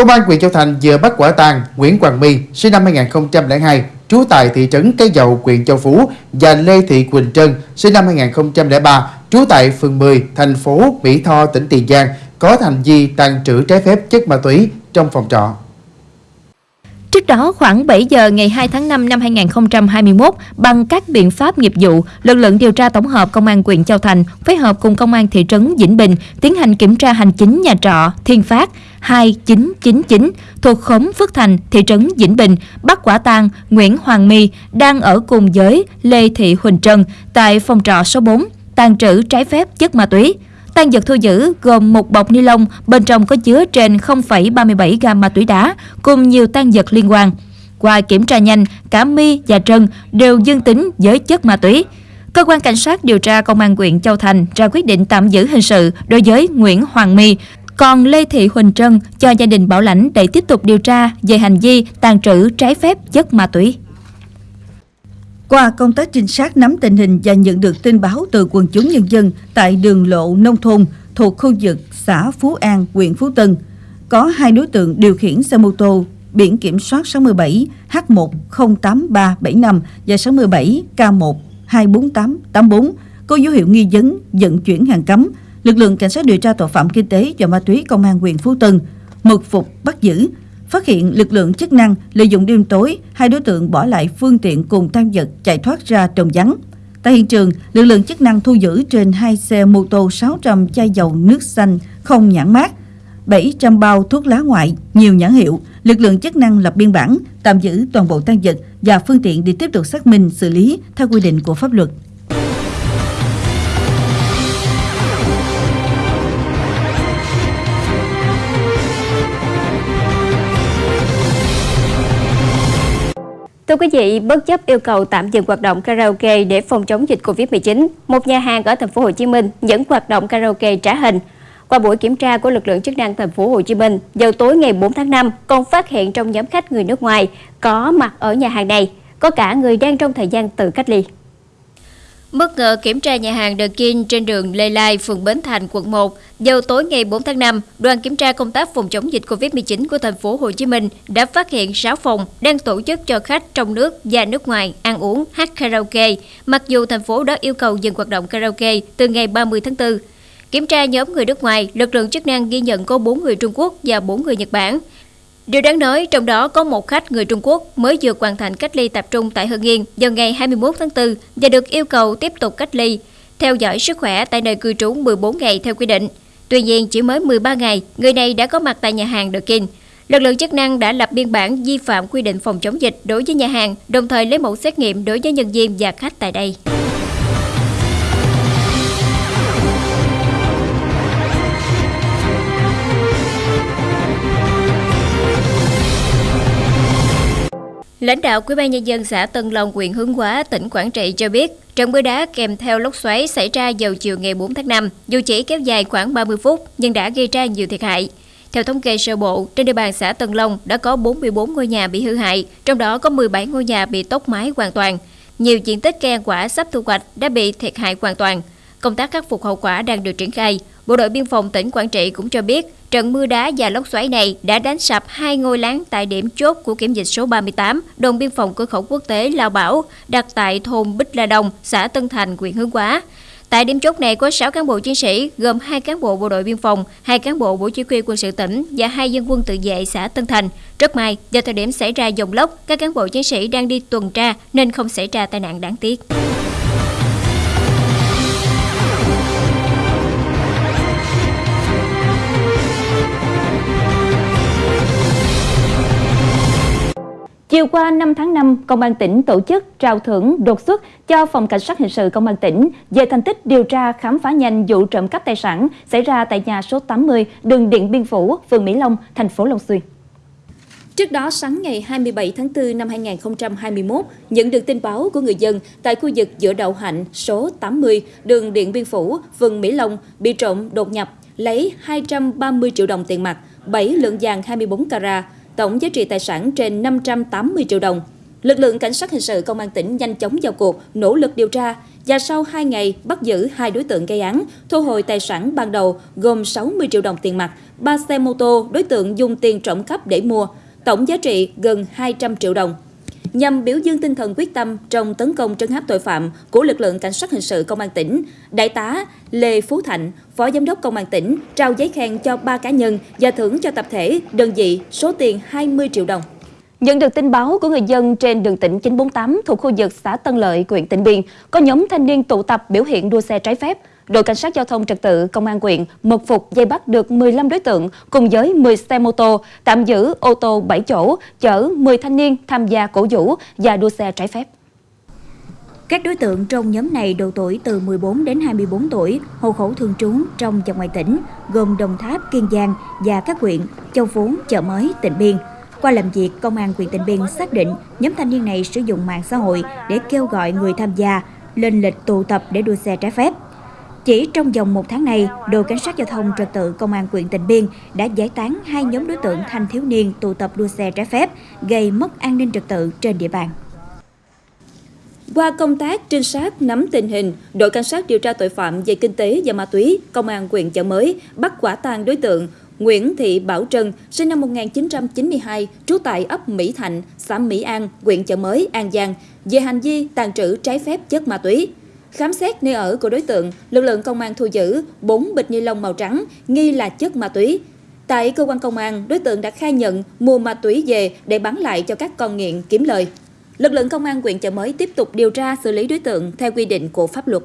Công an huyện Châu Thành vừa bắt quả tang Nguyễn Hoàng My, sinh năm 2002, trú tại thị trấn Cái Dầu, huyện Châu Phú và Lê Thị Quỳnh Trân, sinh năm 2003, trú tại phường 10, thành phố Mỹ Tho, tỉnh Tiền Giang, có hành vi tàn trữ trái phép chất ma túy trong phòng trọ. Trước đó, khoảng 7 giờ ngày 2 tháng 5 năm 2021, bằng các biện pháp nghiệp vụ, lực lượng điều tra tổng hợp Công an huyện Châu Thành phối hợp cùng Công an thị trấn Vĩnh Bình tiến hành kiểm tra hành chính nhà trọ Thiên Phát 2999 thuộc khóm Phước Thành, thị trấn Vĩnh Bình, bắt quả tang Nguyễn Hoàng My đang ở cùng với Lê Thị Huỳnh Trân tại phòng trọ số 4, tàn trữ trái phép chất ma túy. Tăng vật thu giữ gồm một bọc ni lông bên trong có chứa trên 0,37 gam ma túy đá cùng nhiều tăng vật liên quan. Qua kiểm tra nhanh, cả My và Trân đều dương tính với chất ma túy. Cơ quan cảnh sát điều tra công an huyện Châu Thành ra quyết định tạm giữ hình sự đối với Nguyễn Hoàng My, còn Lê Thị Huỳnh Trân cho gia đình bảo lãnh để tiếp tục điều tra về hành vi tàn trữ trái phép chất ma túy. Qua công tác trinh sát nắm tình hình và nhận được tin báo từ quần chúng nhân dân tại đường lộ nông thôn thuộc khu vực xã Phú An, huyện Phú Tân, có hai đối tượng điều khiển xe mô tô biển kiểm soát 67 H108375 và 67 K1 có dấu hiệu nghi vấn vận chuyển hàng cấm. Lực lượng cảnh sát điều tra tội phạm kinh tế và ma túy công an huyện Phú Tân mật phục bắt giữ Phát hiện lực lượng chức năng lợi dụng đêm tối, hai đối tượng bỏ lại phương tiện cùng tăng vật chạy thoát ra trồng vắng. Tại hiện trường, lực lượng chức năng thu giữ trên hai xe mô tô 600 chai dầu nước xanh không nhãn mát, 700 bao thuốc lá ngoại, nhiều nhãn hiệu. Lực lượng chức năng lập biên bản, tạm giữ toàn bộ tăng vật và phương tiện để tiếp tục xác minh xử lý theo quy định của pháp luật. Thưa quý vị, bất chấp yêu cầu tạm dừng hoạt động karaoke để phòng chống dịch Covid-19, một nhà hàng ở thành phố Hồ Chí Minh vẫn hoạt động karaoke trả hình. Qua buổi kiểm tra của lực lượng chức năng thành phố Hồ Chí Minh, vào tối ngày 4 tháng 5, còn phát hiện trong nhóm khách người nước ngoài có mặt ở nhà hàng này, có cả người đang trong thời gian tự cách ly. Bất ngờ kiểm tra nhà hàng The King trên đường Lê Lai, phường Bến Thành, quận 1, vào tối ngày 4 tháng 5, đoàn kiểm tra công tác phòng chống dịch Covid-19 của thành phố Hồ Chí Minh đã phát hiện 6 phòng đang tổ chức cho khách trong nước và nước ngoài ăn uống, hát karaoke, mặc dù thành phố đã yêu cầu dừng hoạt động karaoke từ ngày 30 tháng 4. Kiểm tra nhóm người nước ngoài, lực lượng chức năng ghi nhận có 4 người Trung Quốc và 4 người Nhật Bản. Điều đáng nói, trong đó có một khách người Trung Quốc mới vừa hoàn thành cách ly tập trung tại Hưng Yên vào ngày 21 tháng 4 và được yêu cầu tiếp tục cách ly, theo dõi sức khỏe tại nơi cư trú 14 ngày theo quy định. Tuy nhiên, chỉ mới 13 ngày, người này đã có mặt tại nhà hàng The King. Lực lượng chức năng đã lập biên bản vi phạm quy định phòng chống dịch đối với nhà hàng, đồng thời lấy mẫu xét nghiệm đối với nhân viên và khách tại đây. Lãnh đạo Ủy ban nhân dân xã Tân Long, huyện Hướng Hóa, tỉnh Quảng Trị cho biết, trận mưa đá kèm theo lốc xoáy xảy ra vào chiều ngày 4 tháng 5, dù chỉ kéo dài khoảng 30 phút nhưng đã gây ra nhiều thiệt hại. Theo thống kê sơ bộ, trên địa bàn xã Tân Long đã có 44 ngôi nhà bị hư hại, trong đó có 17 ngôi nhà bị tốc mái hoàn toàn. Nhiều diện tích cây ăn quả sắp thu hoạch đã bị thiệt hại hoàn toàn. Công tác khắc phục hậu quả đang được triển khai. Bộ đội biên phòng tỉnh Quảng Trị cũng cho biết, trận mưa đá và lốc xoáy này đã đánh sập hai ngôi láng tại điểm chốt của kiểm dịch số 38, đồn biên phòng cửa khẩu quốc tế Lao Bảo, đặt tại thôn Bích La Đông, xã Tân Thành, huyện Hướng Hóa. Tại điểm chốt này có 6 cán bộ chiến sĩ, gồm 2 cán bộ bộ đội biên phòng, 2 cán bộ bộ chỉ huy quân sự tỉnh và 2 dân quân tự vệ xã Tân Thành. Rất may, do thời điểm xảy ra dòng lốc, các cán bộ chiến sĩ đang đi tuần tra nên không xảy ra tai nạn đáng tiếc. Chiều qua 5 tháng 5, Công an tỉnh tổ chức trao thưởng đột xuất cho Phòng Cảnh sát Hình sự Công an tỉnh về thành tích điều tra khám phá nhanh vụ trộm cắp tài sản xảy ra tại nhà số 80 đường Điện Biên Phủ, phường Mỹ Long, thành phố Long Xuyên. Trước đó, sáng ngày 27 tháng 4 năm 2021, nhận được tin báo của người dân tại khu vực giữa đậu hạnh số 80 đường Điện Biên Phủ, phường Mỹ Long bị trộm đột nhập, lấy 230 triệu đồng tiền mặt, 7 lượng vàng 24 carat, tổng giá trị tài sản trên 580 triệu đồng. Lực lượng cảnh sát hình sự công an tỉnh nhanh chóng vào cuộc, nỗ lực điều tra và sau 2 ngày bắt giữ hai đối tượng gây án, thu hồi tài sản ban đầu gồm 60 triệu đồng tiền mặt, 3 xe mô tô đối tượng dùng tiền trộm cắp để mua, tổng giá trị gần 200 triệu đồng. Nhằm biểu dương tinh thần quyết tâm trong tấn công trấn áp tội phạm của lực lượng cảnh sát hình sự công an tỉnh, Đại tá Lê Phú Thạnh, Phó Giám đốc Công an tỉnh, trao giấy khen cho 3 cá nhân và thưởng cho tập thể, đơn vị số tiền 20 triệu đồng. Nhận được tin báo của người dân trên đường tỉnh 948 thuộc khu vực xã Tân Lợi, huyện Tịnh Biên, có nhóm thanh niên tụ tập biểu hiện đua xe trái phép. Đội Cảnh sát Giao thông Trật tự Công an huyện mật phục dây bắt được 15 đối tượng cùng với 10 xe mô tô, tạm giữ ô tô 7 chỗ, chở 10 thanh niên tham gia cổ vũ và đua xe trái phép. Các đối tượng trong nhóm này độ tuổi từ 14 đến 24 tuổi, hộ khẩu thường trú trong và ngoài tỉnh, gồm Đồng Tháp, Kiên Giang và các huyện Châu Phú, Chợ Mới, Tịnh Biên. Qua làm việc, Công an huyện Tịnh Biên xác định nhóm thanh niên này sử dụng mạng xã hội để kêu gọi người tham gia lên lịch tụ tập để đua xe trái phép. Chỉ trong vòng một tháng này, đội cảnh sát giao thông trật tự công an huyện Tịnh Biên đã giải tán hai nhóm đối tượng thanh thiếu niên tụ tập đua xe trái phép, gây mất an ninh trật tự trên địa bàn. Qua công tác trinh sát nắm tình hình, đội cảnh sát điều tra tội phạm về kinh tế và ma túy, công an huyện Chợ Mới bắt quả tang đối tượng Nguyễn Thị Bảo Trân, sinh năm 1992, trú tại ấp Mỹ Thạnh, xã Mỹ An, huyện Chợ Mới, An Giang, về hành vi tàn trữ trái phép chất ma túy. Khám xét nơi ở của đối tượng, lực lượng công an thu giữ 4 bịch ni lông màu trắng nghi là chất ma túy. Tại cơ quan công an, đối tượng đã khai nhận mua ma túy về để bán lại cho các con nghiện kiếm lời. Lực lượng công an huyện Chợ Mới tiếp tục điều tra xử lý đối tượng theo quy định của pháp luật.